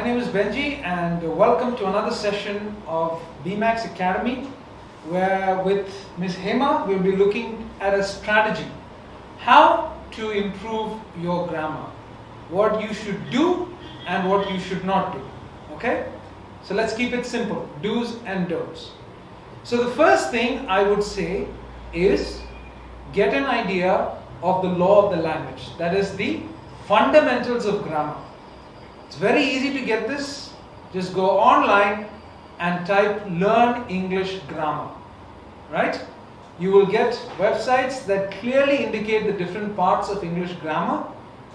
my name is Benji and welcome to another session of BMAX Academy where with Ms. Hema we'll be looking at a strategy. How to improve your grammar. What you should do and what you should not do. Okay? So let's keep it simple. Do's and don'ts. So the first thing I would say is get an idea of the law of the language. That is the fundamentals of grammar. It's very easy to get this. Just go online and type learn English grammar. Right? You will get websites that clearly indicate the different parts of English grammar.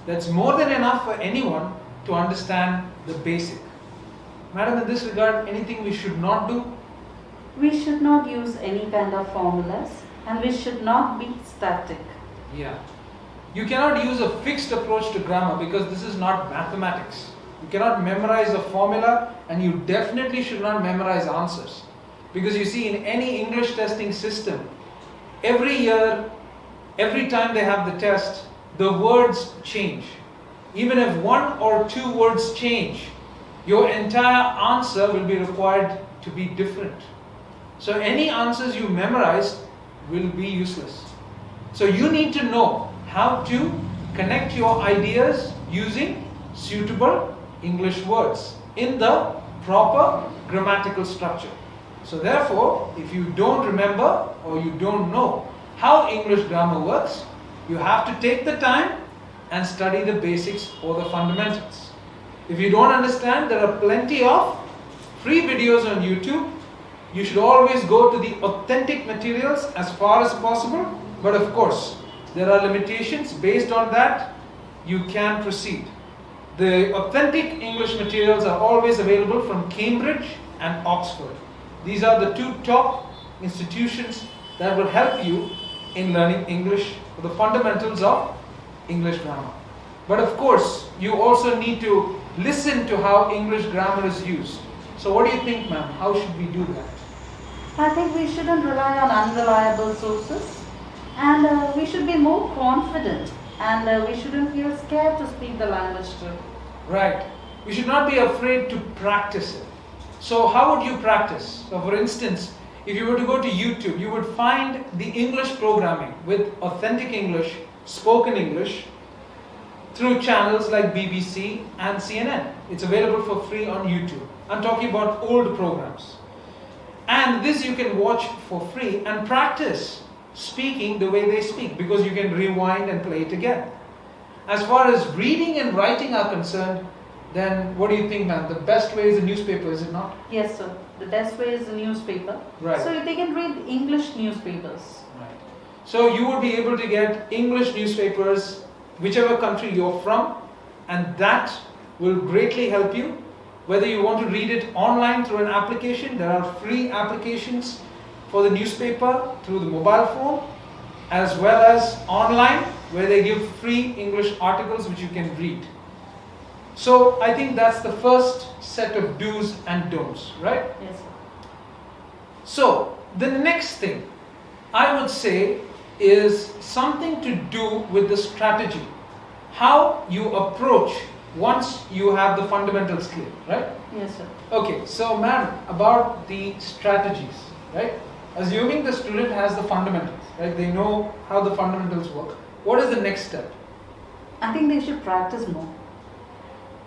That's more than enough for anyone to understand the basic. Madam, in this regard, anything we should not do? We should not use any kind of formulas and we should not be static. Yeah. You cannot use a fixed approach to grammar because this is not mathematics. You cannot memorize a formula and you definitely should not memorize answers. Because you see, in any English testing system, every year, every time they have the test, the words change. Even if one or two words change, your entire answer will be required to be different. So any answers you memorize will be useless. So you need to know how to connect your ideas using suitable English words in the proper grammatical structure. So therefore, if you don't remember or you don't know how English grammar works, you have to take the time and study the basics or the fundamentals. If you don't understand, there are plenty of free videos on YouTube. You should always go to the authentic materials as far as possible. But of course, there are limitations. Based on that, you can proceed. The authentic English materials are always available from Cambridge and Oxford. These are the two top institutions that will help you in learning English, the fundamentals of English grammar. But of course, you also need to listen to how English grammar is used. So what do you think, ma'am? How should we do that? I think we shouldn't rely on unreliable sources and uh, we should be more confident and uh, we shouldn't feel scared to speak the language too. Right. We should not be afraid to practice it. So how would you practice? So for instance, if you were to go to YouTube, you would find the English programming with authentic English, spoken English, through channels like BBC and CNN. It's available for free on YouTube. I'm talking about old programs. And this you can watch for free and practice speaking the way they speak because you can rewind and play it again. As far as reading and writing are concerned, then what do you think, man? The best way is the newspaper, is it not? Yes, sir. The best way is the newspaper. Right. So they can read English newspapers. Right. So you would be able to get English newspapers, whichever country you're from, and that will greatly help you. Whether you want to read it online through an application, there are free applications for the newspaper through the mobile phone, as well as online where they give free English articles which you can read. So I think that's the first set of do's and don'ts, right? Yes, sir. So the next thing I would say is something to do with the strategy. How you approach once you have the fundamentals clear, right? Yes, sir. Okay, so ma'am, about the strategies, right? Assuming the student has the fundamentals, right? They know how the fundamentals work. What is the next step? I think they should practice more.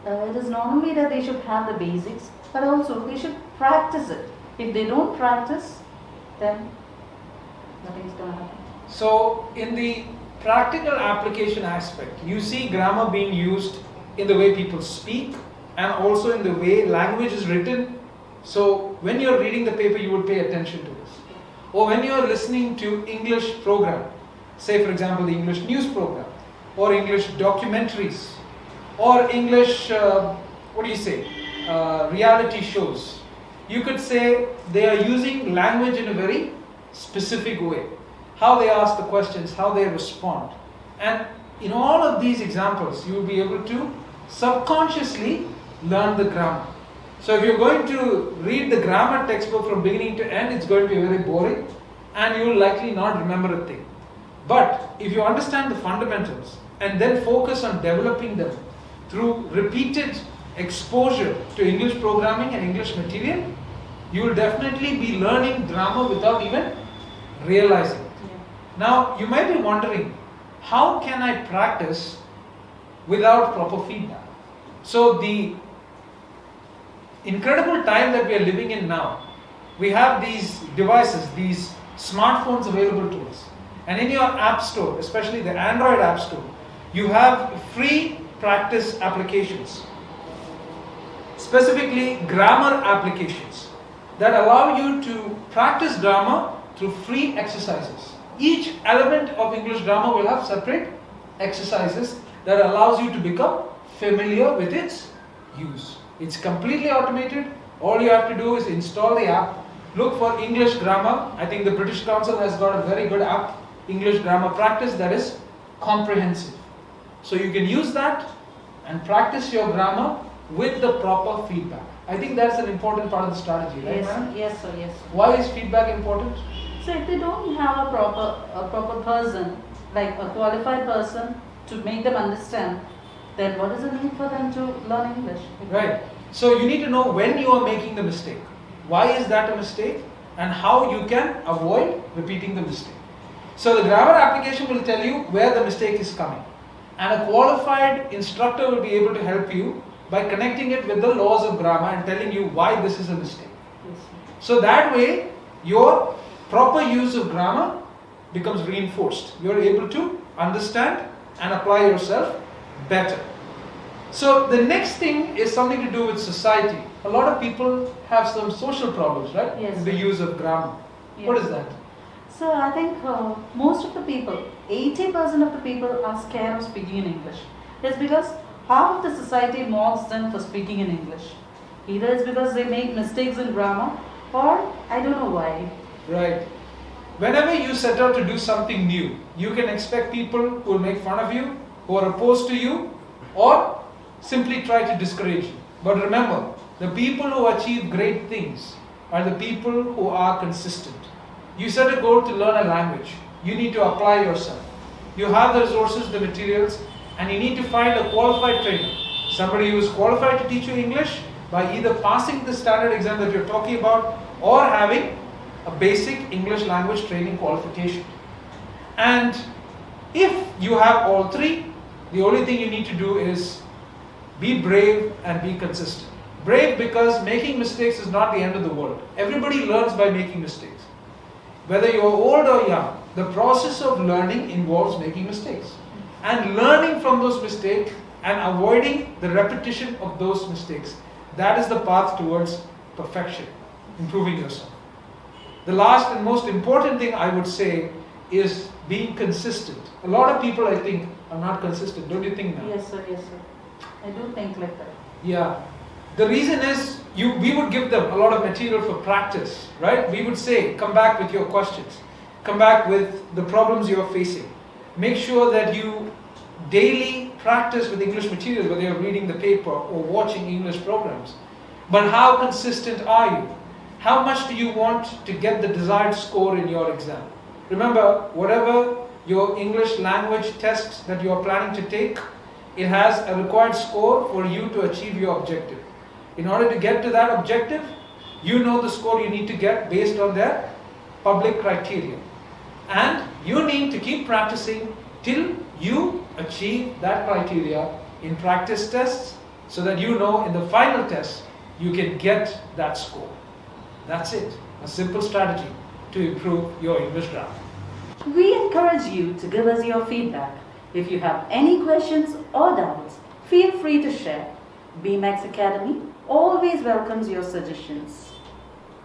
Uh, it is not only that they should have the basics, but also they should practice it. If they don't practice, then nothing's going to happen. So, in the practical application aspect, you see grammar being used in the way people speak and also in the way language is written. So, when you're reading the paper, you would pay attention to this. Or when you're listening to English program, say for example the English news program, or English documentaries, or English, uh, what do you say, uh, reality shows, you could say they are using language in a very specific way how they ask the questions, how they respond. And in all of these examples, you will be able to subconsciously learn the grammar. So if you're going to read the grammar textbook from beginning to end, it's going to be very boring and you will likely not remember a thing. But if you understand the fundamentals and then focus on developing them through repeated exposure to English programming and English material, you will definitely be learning grammar without even realizing it. Yeah. Now, you might be wondering, how can I practice without proper feedback? So, the incredible time that we are living in now, we have these devices, these smartphones available to us. And in your app store, especially the Android app store, you have free practice applications, specifically grammar applications that allow you to practice grammar through free exercises. Each element of English grammar will have separate exercises that allows you to become familiar with its use. It's completely automated. All you have to do is install the app, look for English grammar. I think the British Council has got a very good app, English grammar practice, that is comprehensive. So you can use that and practice your grammar with the proper feedback. I think that's an important part of the strategy, right? Yes, ma'am? yes, sir, yes. sir. Why is feedback important? So if they don't have a proper, a proper person, like a qualified person to make them understand, then what is the need for them to learn English? Right. So you need to know when you are making the mistake. Why is that a mistake? And how you can avoid repeating the mistake. So the grammar application will tell you where the mistake is coming. And a qualified instructor will be able to help you by connecting it with the laws of grammar and telling you why this is a mistake. Yes. So that way, your proper use of grammar becomes reinforced. You are able to understand and apply yourself better. So the next thing is something to do with society. A lot of people have some social problems, right? Yes. The use of grammar. What Yes. is that? So I think uh, most of the people, 80% of the people are scared of speaking in English. It's because half of the society mocks them for speaking in English. Either it's because they make mistakes in grammar or I don't know why. Right. Whenever you set out to do something new, you can expect people who will make fun of you, who are opposed to you, or simply try to discourage you. But remember, the people who achieve great things are the people who are consistent. You set a goal to learn a language, you need to apply yourself. You have the resources, the materials, and you need to find a qualified trainer. Somebody who is qualified to teach you English by either passing the standard exam that you're talking about or having a basic English language training qualification. And if you have all three, the only thing you need to do is be brave and be consistent. Brave because making mistakes is not the end of the world. Everybody learns by making mistakes. Whether you're old or young, the process of learning involves making mistakes. And learning from those mistakes and avoiding the repetition of those mistakes. That is the path towards perfection, improving yourself. The last and most important thing I would say is being consistent. A lot of people, I think, are not consistent. Don't you think now? Yes, sir, yes, sir. I do think like that. Yeah. The reason is you we would give them a lot of material for practice, right? We would say, come back with your questions. Come back with the problems you are facing. Make sure that you daily practice with English materials, whether you're reading the paper or watching English programs. But how consistent are you? How much do you want to get the desired score in your exam? Remember, whatever your English language test that you are planning to take, it has a required score for you to achieve your objective. In order to get to that objective, you know the score you need to get based on their public criteria. And you need to keep practicing till you achieve that criteria in practice tests so that you know in the final test you can get that score. That's it. A simple strategy to improve your English grammar. We encourage you to give us your feedback. If you have any questions or doubts, feel free to share. BMAX Academy always welcomes your suggestions.